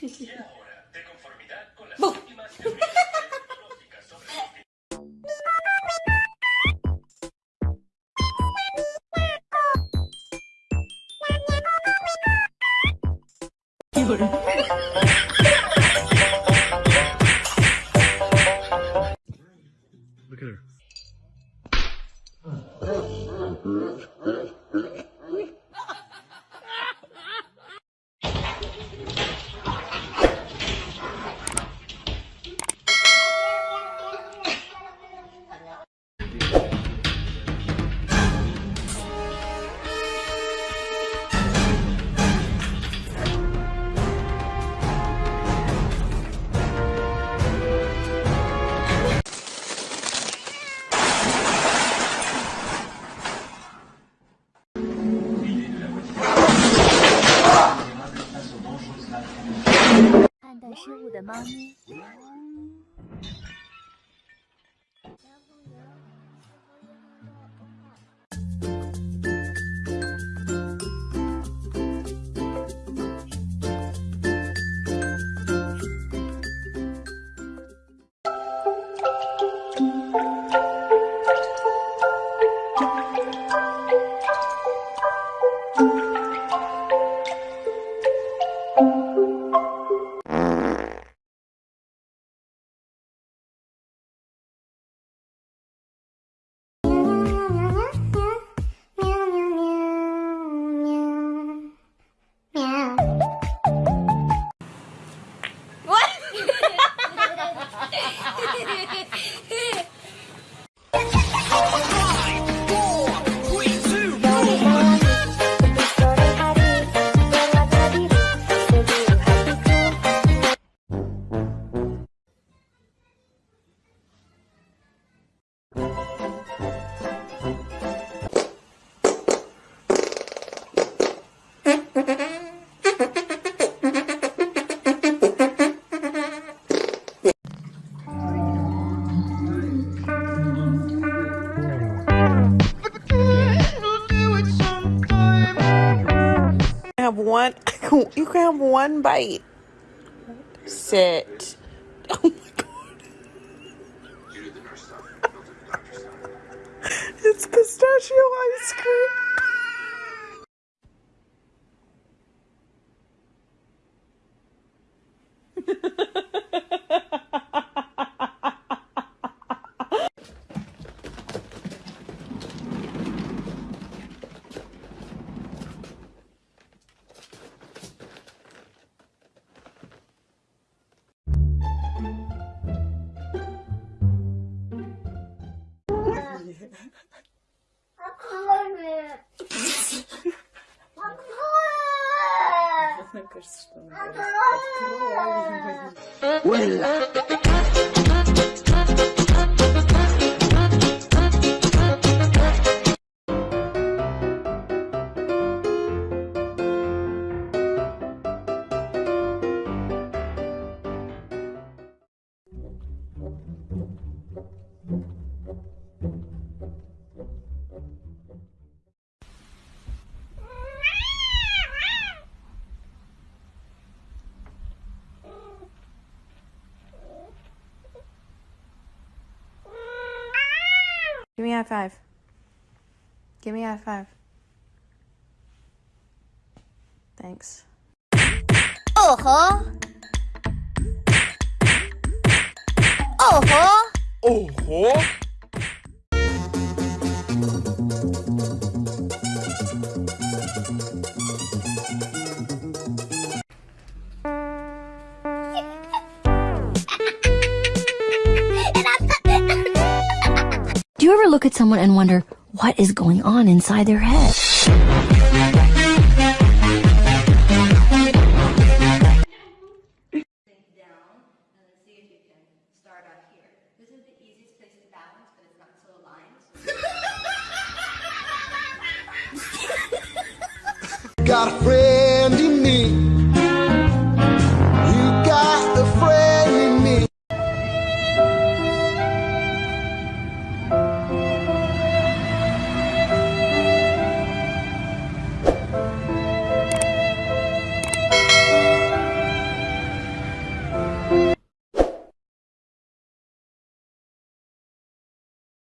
De conformidad con últimas sobre Look at her. 判断失误的猫咪。ハハハ! One you can have one bite. Sit. Oh my god. It's pistachio Well. Give me a high five. Give me a high five. Thanks. Oh, huh? Oh, Ojo. Oh, Do you ever look at someone and wonder what is going on inside their head? Got a friend.